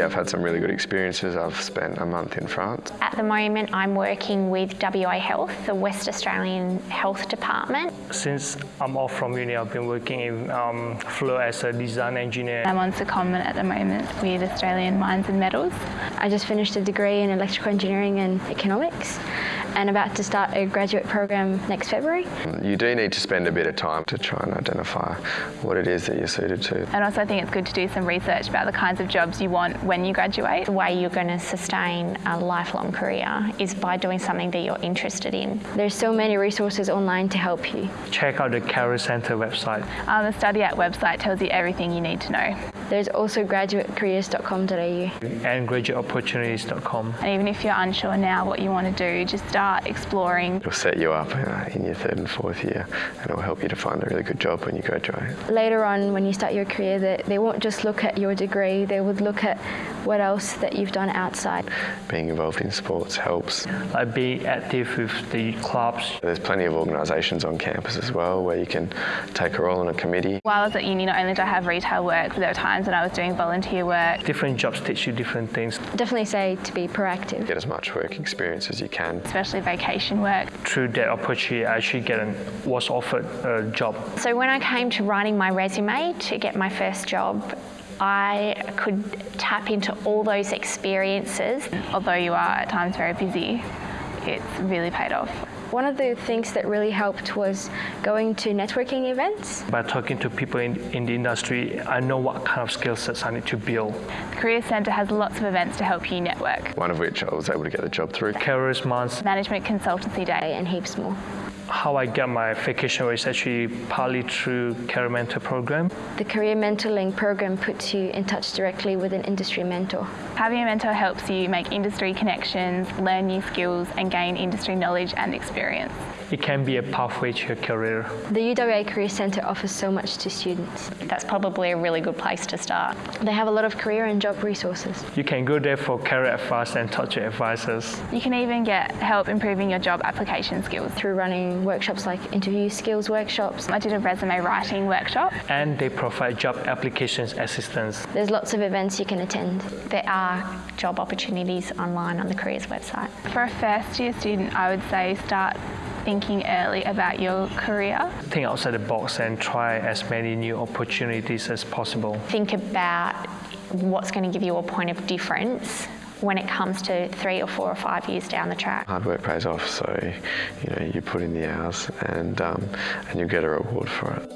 Yeah, I've had some really good experiences. I've spent a month in France. At the moment, I'm working with WA Health, the West Australian Health Department. Since I'm off from uni, I've been working in um, Flow as a design engineer. I'm on secondment at the moment with Australian Mines and Metals. I just finished a degree in electrical engineering and economics and about to start a graduate program next February. You do need to spend a bit of time to try and identify what it is that you're suited to. And also I think it's good to do some research about the kinds of jobs you want when you graduate. The way you're going to sustain a lifelong career is by doing something that you're interested in. There's so many resources online to help you. Check out the Career Centre website. Um, the Study At website tells you everything you need to know. There's also graduatecareers.com.au and graduateopportunities.com. And even if you're unsure now what you want to do, just start exploring. It'll set you up uh, in your third and fourth year and it'll help you to find a really good job when you graduate. Later on, when you start your career, they, they won't just look at your degree, they would look at what else that you've done outside. Being involved in sports helps. Like being active with the clubs. There's plenty of organisations on campus as well where you can take a role in a committee. While I was at uni, not only did I have retail work, but there were times when I was doing volunteer work. Different jobs teach you different things. Definitely say to be proactive. Get as much work experience as you can. Especially vacation work. Through that opportunity, I actually get an, was offered a job. So when I came to writing my resume to get my first job, I could tap into all those experiences. Although you are at times very busy, it's really paid off. One of the things that really helped was going to networking events. By talking to people in, in the industry, I know what kind of skill sets I need to build. The Career Centre has lots of events to help you network. One of which I was able to get the job through. Careers Month. Management Consultancy Day. And heaps more how I got my vacation was actually partly through Career Mentor program. The Career Mentoring program puts you in touch directly with an industry mentor. Having a mentor helps you make industry connections, learn new skills and gain industry knowledge and experience experience. It can be a pathway to your career. The UWA Career Centre offers so much to students. That's probably a really good place to start. They have a lot of career and job resources. You can go there for career advice and talk to advisors. You can even get help improving your job application skills. Through running workshops like interview skills workshops. I did a resume writing workshop. And they provide job applications assistance. There's lots of events you can attend. There are job opportunities online on the careers website. For a first year student, I would say start thinking early about your career. Think outside the box and try as many new opportunities as possible. Think about what's going to give you a point of difference when it comes to three or four or five years down the track. Hard work pays off, so you know you put in the hours and um, and you get a reward for it.